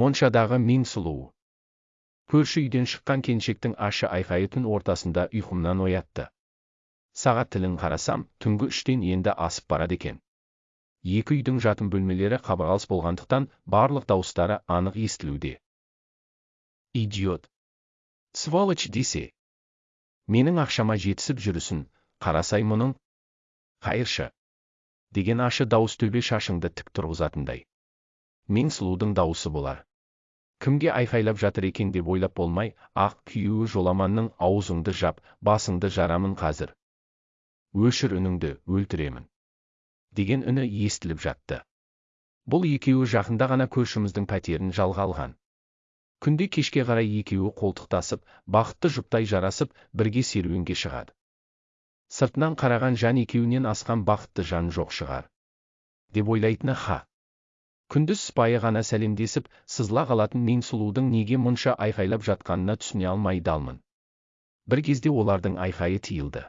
моншадағы мен сұлу. Көрші үйден шыққан келіншектің ащы айқайы түн ортасында ұйқымнан оятты. Сағат тілін қарасам түнгі үштен енді асып барады екен. Екі үйдің жатын бөлмелері қабырғалас болғандықтан барлық дауыстары анық естілуде. Идиот. Сволочь десе. Менің ақшама жетісіп жүрісін қарасай мұның? Қайыршы. Деген ашы дауыс төбе шашыңды тік тұрғызатындай. Мен сұлудың дауысы болар. Кімге айқайлап жатыр екен деп ойлап болмай ақ күйеуі жоламанның аузыңды жап басыңды жарамын қазір. Өшір үніңді өлтіремін. Деген үні естіліп жатты. Бұл екеуі жақында ғана көршіміздің пәтерін жалға алған. Күнде кешке қарай екеуі қолтықтасып бақытты жұптай жарасып бірге серуенге шығады. Сыртынан қараған жан екеуінен асқан бақытты жан жоқ шығар. Деп ойлайтыны ха. Күндіз сыпайы ғана сәлемдесіп сызыла қалатын мен сұлудың неге мұнша айқайлап жатқанына түсіне алмай далмын бір кезде олардың айқайы тиылды.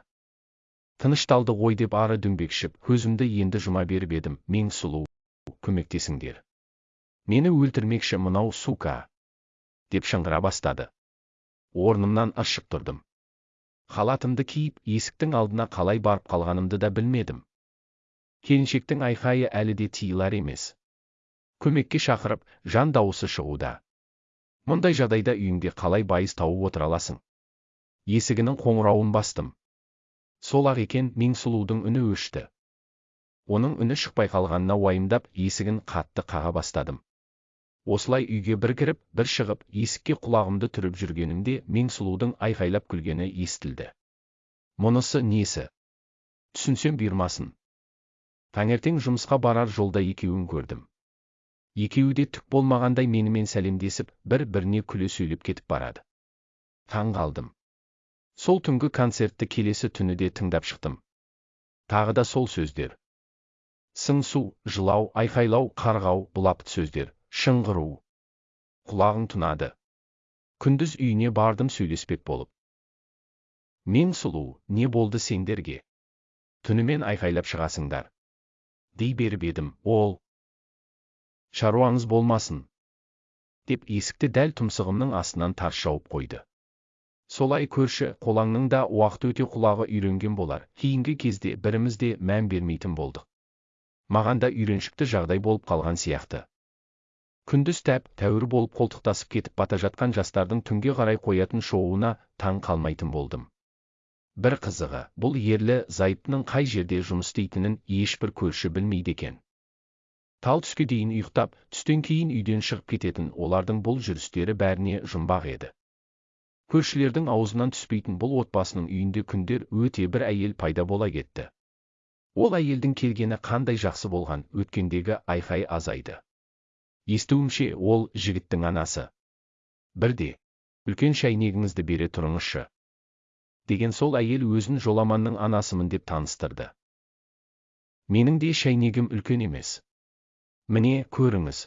Тынышталды ғой деп ары дөңбекшіп көзімді енді жұма беріп едім мен сұлу көмектесіңдер. Мені өлтірмекші мынау сука деп шыңғыра бастады. Орнымнан ыршып тұрдым. Халатымды киіп есіктің алдына қалай барып қалғанымды да білмедім. Келіншектің айқайы әлі де тиылар емес. Көмекке шақырып жан дауысы шығуда. Мұндай жағдайда үйіңде қалай байыз тауып отыра аласың? Есігінің қоңырауын бастым. Сол ақ екен сұлудың үні өшті. Оның үні шықпай қалғанына уайымдап есігін қатты қаға бастадым. Осылай үйге бір кіріп бір шығып есікке құлағымды түріп жүргенімде сұлудың айқайлап күлгені естілді. Мұнысы несі? Түсінсем бұйырмасын. Таңертең жұмысқа барар жолда екеуін көрдім. Екеуі де түк болмағандай менімен сәлемдесіп бір біріне күле сөйлеп кетіп барады. Таң қалдым. Сол түнгі концертті келесі түні де тыңдап шықтым. Тағы да сол сөздер. Сыңсу жылау айқайлау қарғау бұлапыт сөздер шыңғыру. Құлағың тұнады. Күндіз үйіне бардым сөйлеспек болып. Мен сұлу не болды сендерге? Түнімен айқайлап шығасыңдар. Дей беріп едім ол шаруаңыз болмасын деп есікті дәл тұмсығымның астынан тарс жауып қойды. Солай көрші қолаңның да уақыт өте құлағы үйренген болар. Кейінгі кезде біріміз де мән бермейтін болдық. Маған да үйреншікті жағдай болып қалған сияқты. Күндіз тәп тәуір болып қолтықтасып кетіп бата жатқан жастардың түнге қарай қоятын шоуына таң қалмайтын болдым. Бір қызығы бұл ерлі зайыптының қай жерде жұмыс істейтінін ешбір көрші білмейді екен. Тал түске дейін ұйықтап түстен кейін үйден шығып кететін олардың бұл жүрістері бәріне жұмбақ еді. Көршілердің аузынан түспейтін бұл отбасының үйінде күндер өте бір әйел пайда бола кетті. Ол әйелдің келгені қандай жақсы болған өткендегі айқай азайды. Естуімше ол жігіттің анасы. Бірде үлкен шәйнегіңізді бере тұрыңызшы деген сол әйел өзін жоламанның анасымын деп таныстырды. Менің де шәйнегім үлкен емес. Міне көріңіз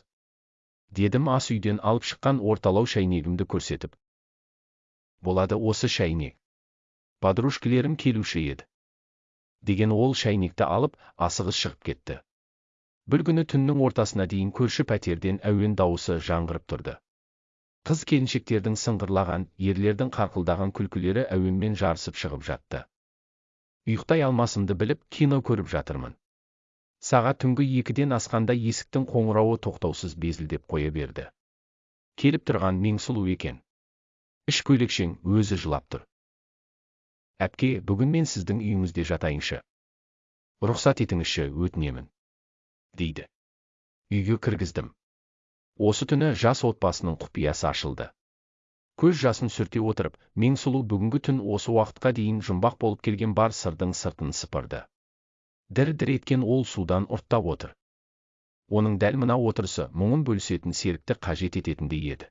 дедім ас үйден алып шыққан орталау шәйнегімді көрсетіп. Болады осы шәйнек. Подружкілерім келуші еді. Деген ол шәйнекті алып асығыс шығып кетті. Бір күні түннің ортасына дейін көрші пәтерден әуен дауысы жаңғырып тұрды. Қыз келіншектердің сыңғырлаған ерлердің қарқылдаған күлкілері әуенмен жарысып шығып жатты. Ұйықтай алмасымды біліп кино көріп жатырмын. Сағат түнгі екіден асқанда есіктің қоңырауы тоқтаусыз безілдеп қоя берді. Келіп тұрған меңсұлу екен. Іш көйлекшең өзі жылап тұр әпке бүгін мен сіздің үйіңізде жатайыншы. Рұқсат етіңізші өтінемін дейді. Үйге кіргіздім. Осы түні жас отбасының құпиясы ашылды. Көз жасын сүрте отырып мен сұлу бүгінгі түн осы уақытқа дейін жұмбақ болып келген бар сырдың сыртын сыпырды. Дір дір еткен ол судан ұрттап отыр. Оның дәл мына отырысы мұңын бөлісетін серікті қажет ететіндей еді.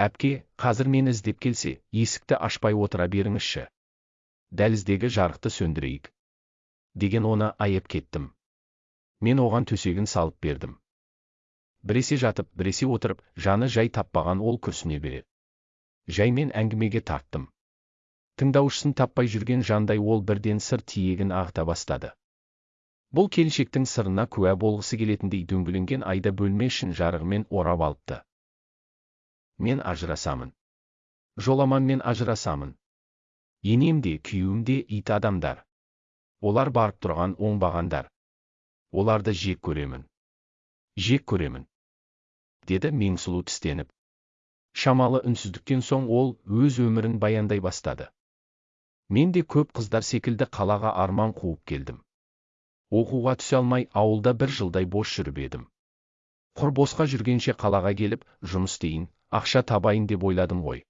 Әпке қазір мені іздеп келсе есікті ашпай отыра беріңізші. Дәліздегі жарықты сөндірейік деген оны аяп кеттім. Мен оған төсегін салып бердім. Біресе жатып біресе отырып жаны жай таппаған ол күрсіне береді жаймен әңгімеге тарттым. Тыңдаушысын таппай жүрген жандай ол бірден сыр тиегін ағыта бастады. Бұл келіншектің сырына куә болғысы келетіндей дөңгеленген айды бөлме ішін жарығымен орап алыпты. Мен ажырасамын. Жоламанмен ажырасамын. Енем де күйеуім де ит адамдар. Олар барып тұрған оңбағандар. Оларды жек көремін. Жек көремін деді меңсұлу тістеніп. Шамалы үнсіздіктен соң ол өз өмірін баяндай бастады. Мен де көп қыздар секілді қалаға арман қуып келдім. Оқуға түсе алмай ауылда бір жылдай бос жүріп едім. Құр босқа жүргенше қалаға келіп жұмыс істейін ақша табайын деп ойладым ғой.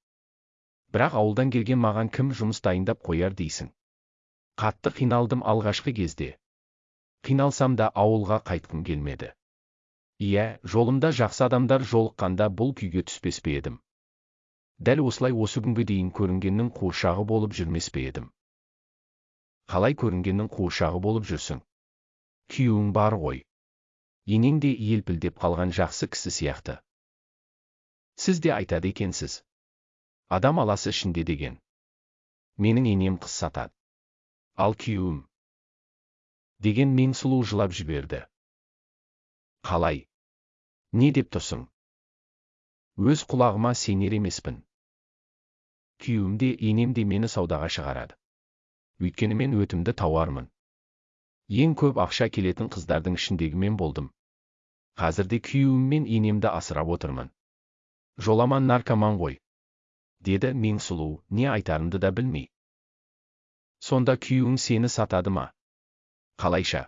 Бірақ ауылдан келген маған кім жұмыс дайындап қояр дейсің? Қатты қиналдым алғашқы кезде. Қиналсам да ауылға қайтқым келмеді. Иә жолымда жақсы адамдар жолыққанда бұл күйге түспес пе едім? Дәл осылай осы күнге дейін көрінгеннің қуыршағы болып жүрмес пе едім? Қалай көрінгеннің қуыршағы болып жүрсің? Күйеуің бар ғой. Енең де елпілдеп қалған жақсы кісі сияқты. Сіз де айтады екенсіз. Адам аласы ішінде деген. Менің енем қыз сатады. Ал күйеуім? Деген мен сұлу жылап жіберді. Қалай? Не деп тұрсың? Өз құлағыма сенер емеспін. Күйеуім де енем де мені саудаға шығарады. Өйткені мен өтімді тауармын. Ең көп ақша келетін қыздардың ішіндегі мен болдым. Қазірде күйеуім мен енемді асырап отырмын. Жоламан наркоман ғой. Деді мен сұлу не айтарымды да білмей. Сонда күйеуің сені сатады ма? Қалайша?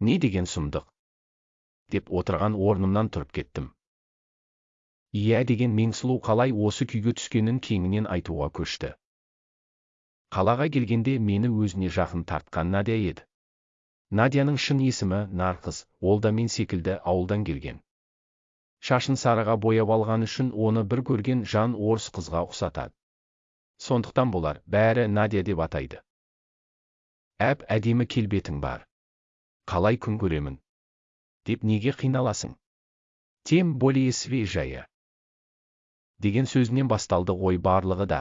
Не деген сұмдық? Деп отырған орнымнан тұрып кеттім. Иә деген меңсұлу қалай осы күйге түскенін кеңінен айтуға көшті. Қалаға келгенде мені өзіне жақын тартқан надя еді. Надяның шын есімі нарқыз ол да мен секілді ауылдан келген. Шашын сарыға бояп алған үшін оны бір көрген жан орыс қызға ұқсатады. Сондықтан болар бәрі надя деп атайды. Әп әдемі келбетің бар. Қалай күн көремін? Деп неге қиналасың? Тем более свежая. Деген сөзінен басталды ғой барлығы да.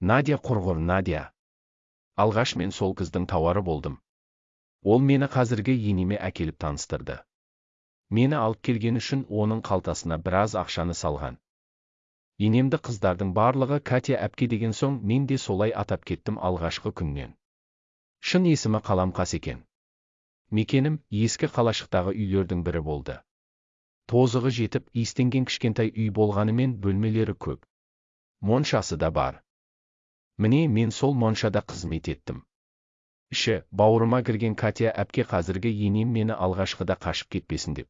Надя құрғыр надя! Алғаш мен сол қыздың тауары болдым. Ол мені қазіргі енеме әкеліп таныстырды. Мені алып келген үшін оның қалтасына біраз ақшаны салған. Енемді қыздардың барлығы катя әпке деген соң мен де солай атап кеттім алғашқы күннен. Шын есімі қаламқас екен. Мекенім ескі қалашықтағы үйлердің бірі болды. Тозығы жетіп иістенген кішкентай үй болғанымен бөлмелері көп. Моншасы да бар. Міне мен сол моншада қызмет еттім. Іші бауырыма кірген катя әпке қазіргі енем мені алғашқыда қашып кетпесін деп.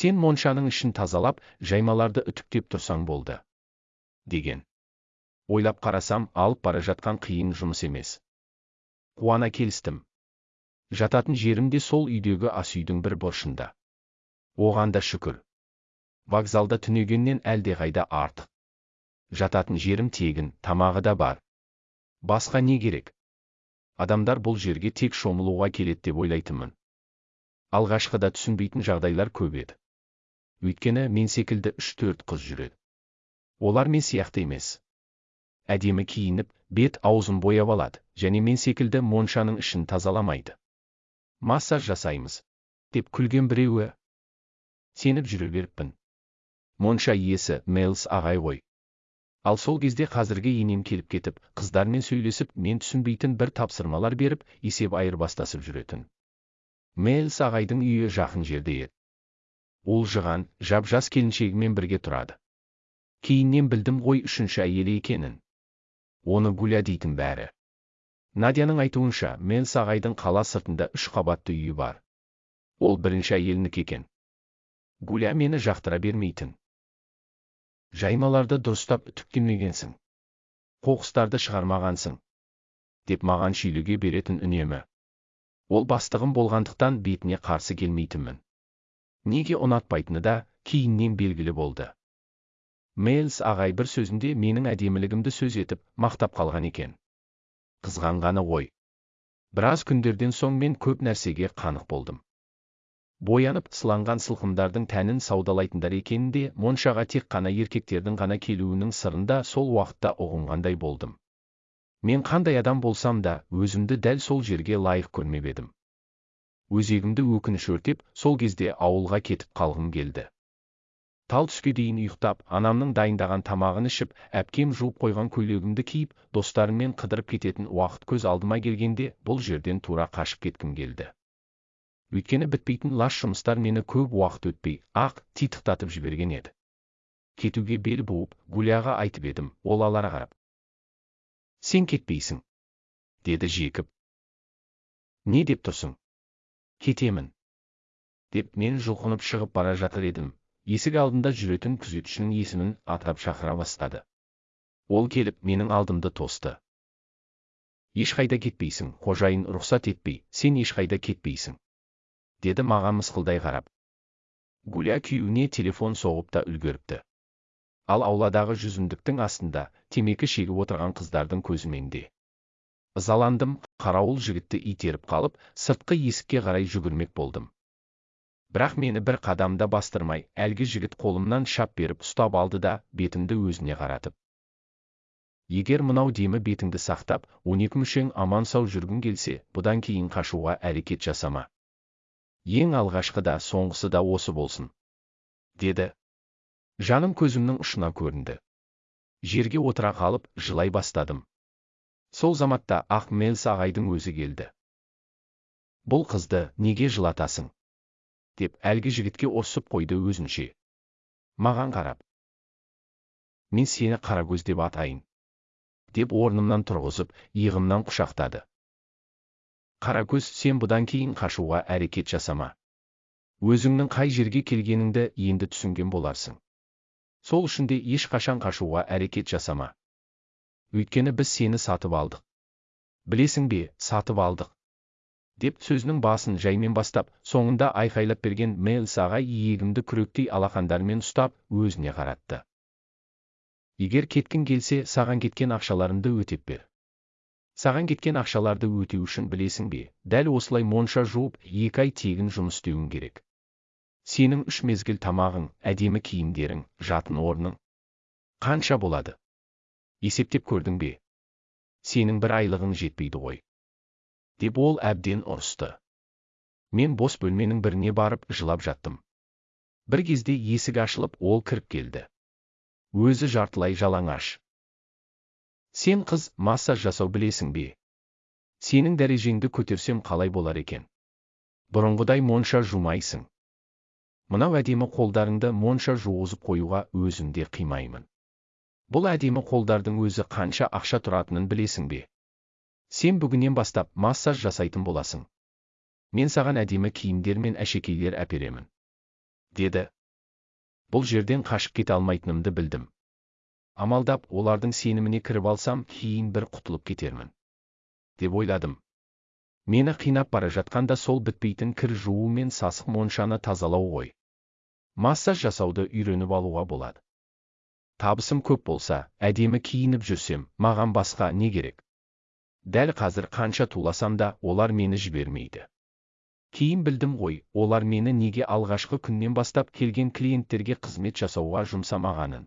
Сен моншаның ішін тазалап жаймаларды үтіктеп тұрсаң болды деген. Ойлап қарасам алып бара жатқан қиын жұмыс емес. Қуана келістім. Жататын жерім де сол үйдегі ас үйдің бір бұрышында оған да шүкір. Вокзалда түнегеннен әлдеқайда артық. Жататын жерім тегін тамағы да бар. Басқа не керек? Адамдар бұл жерге тек шомылуға келеді деп ойлайтынмын. Алғашқыда түсінбейтін жағдайлар көп еді. Өйткені мен секілді үш төрт қыз жүреді. Олар мен сияқты емес. Әдемі киініп бет аузын бояп алады және мен секілді моншаның ішін тазаламайды. Массаж жасаймыз деп күлген біреуі сеніп жүре беріппін монша иесі мейлс ағай ғой. Ал сол кезде қазіргі енем келіп кетіп қыздармен сөйлесіп мен түсінбейтін бір тапсырмалар беріп есеп айырбастасып жүретін. Мэлс ағайдың үйі жақын жерде еді. Ол жыған жап жас келіншегімен бірге тұрады. Кейіннен білдім ғой үшінші әйелі екенін. Оны гуля дейтін бәрі. Надяның айтуынша мэлс ағайдың қала сыртында үш қабатты үйі бар. Ол бірінші әйелінікі екен гуля мені жақтыра бермейтін жаймаларды дұрыстап үтіктемегенсің қоқыстарды шығармағансың деп маған шүйліге беретін үнемі ол бастығым болғандықтан бетіне қарсы келмейтінмін неге ұнатпайтыны да кейіннен белгілі болды мейлс ағай бір сөзінде менің әдемілігімді сөз етіп мақтап қалған екен қызғанғаны ғой біраз күндерден соң мен көп нәрсеге қанық болдым боянып сыланған сылқымдардың тәнін саудалайтындар екенінде моншаға тек қана еркектердің ғана келуінің сырында сол уақытта ұғынғандай болдым. Мен қандай адам болсам да өзімді дәл сол жерге лайық көрмеп едім. Өзегімді өкініш өртеп сол кезде ауылға кетіп қалғым келді. Тал түске дейін ұйықтап анамның дайындаған тамағын ішіп әпкем жуып қойған көйлегімді киіп достарыммен қыдырып кететін уақыт көз алдыма келгенде бұл жерден тура қашып кеткім келді. Өйткені бітпейтін лас жұмыстар мені көп уақыт өтпей ақ титықтатып жіберген еді кетуге бел буып гуляға айтып едім ол алара қарап сен кетпейсің деді жекіп не деп тұрсың кетемін деп мен жұлқынып шығып бара жатыр едім есік алдында жүретін күзетшінің есімін атап шақыра бастады ол келіп менің алдымды тосты ешқайда кетпейсің қожайын рұқсат етпей сен ешқайда кетпейсің деді маған мысқылдай қарап. Гуля күйеуіне телефон соғып та үлгеріпті. Ал ауладағы жүзімдіктің астында темекі шегіп отырған қыздардың көзіменде ызаландым қарауыл жігітті итеріп қалып сыртқы есікке қарай жүгірмек болдым. Бірақ мені бір қадамда бастырмай әлгі жігіт қолымнан шап беріп ұстап алды да бетімді өзіне қаратып. Егер мынау демі бетіңді сақтап он екі мүшең аман сау жүргің келсе бұдан кейін қашуға әрекет жасама. Ең алғашқы да соңғысы да осы болсын деді. Жаным көзімнің ұшына көрінді. Жерге отыра қалып жылай бастадым. Сол заматта ақ мелс ағайдың өзі келді. Бұл қызды неге жылатасың? деп әлгі жігітке осып қойды өзінше. Маған қарап. Мен сені қарагөз деп атайын деп орнымнан тұрғызып иығымнан құшақтады. Қаракөз сен бұдан кейін қашуға әрекет жасама. Өзіңнің қай жерге келгеніңді енді түсінген боларсың. Сол үшін де ешқашан қашуға әрекет жасама. Өйткені біз сені сатып алдық. Білесің бе сатып алдық. Деп сөзінің басын жаймен бастап соңында айқайлап берген мэлс ағай иегімді күректей алақандарымен ұстап өзіне қаратты. Егер кеткің келсе саған кеткен ақшаларыңды өтеп бер саған кеткен ақшаларды өтеу үшін білесің бе? Дәл осылай монша жуып екі ай тегін жұмыс істеуің керек. Сенің үш мезгіл тамағың әдемі киімдерің жатын орның қанша болады? Есептеп көрдің бе? Сенің бір айлығың жетпейді ғой. Деп ол әбден ұрысты. Мен бос бөлменің біріне барып жылап жаттым. Бір кезде есік ашылып ол кіріп келді. Өзі жартылай жалаңаш. Сен қыз массаж жасау білесің бе? Сенің дәрежеңді көтерсем қалай болар екен? Бұрынғыдай монша жумайсың. Мынау әдемі қолдарыңды монша жуғызып қоюға өзім де қимаймын. Бұл әдемі қолдардың өзі қанша ақша тұратынын білесің бе? Сен бүгіннен бастап массаж жасайтын боласың. Мен саған әдемі киімдер мен әшекейлер әперемін. Деді. Бұл жерден қашып кете алмайтынымды білдім. Амалдап олардың сеніміне кіріп алсам кейін бір құтылып кетермін деп ойладым мені қинап бара жатқанда сол бітпейтін кір жуу мен сасық моншаны тазалау ғой массаж жасауды үйреніп алуға болады табысым көп болса әдемі киініп жүрсем маған басқа не керек дәл қазір қанша туласам да олар мені жібермейді кейін білдім ғой олар мені неге алғашқы күннен бастап келген клиенттерге қызмет жасауға жұмсамағанын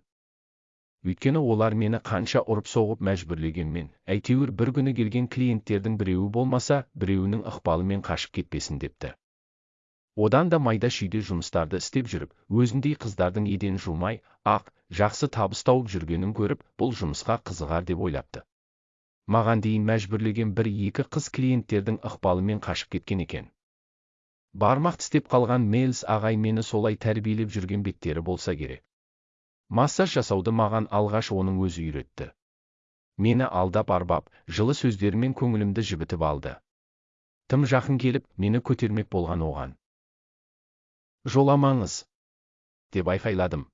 өйткені олар мені қанша ұрып соғып мәжбүрлегенмен әйтеуір бір күні келген клиенттердің біреуі болмаса біреуінің ықпалымен қашып кетпесін депті. Одан да майда шүйде жұмыстарды істеп жүріп өзіндей қыздардың еден жумай ақ жақсы табыс тауып жүргенін көріп бұл жұмысқа қызығар деп ойлапты. Маған дейін мәжбүрлеген бір екі қыз клиенттердің ықпалымен қашып кеткен екен. Бармақ тістеп қалған мелс ағай мені солай тәрбиелеп жүрген беттері болса керек. Массаж жасауды маған алғаш оның өзі үйретті. Мені алдап арбап жылы сөздерімен көңілімді жібітіп алды. Тым жақын келіп мені көтермек болған оған. Жоламаңыз! деп айқайладым.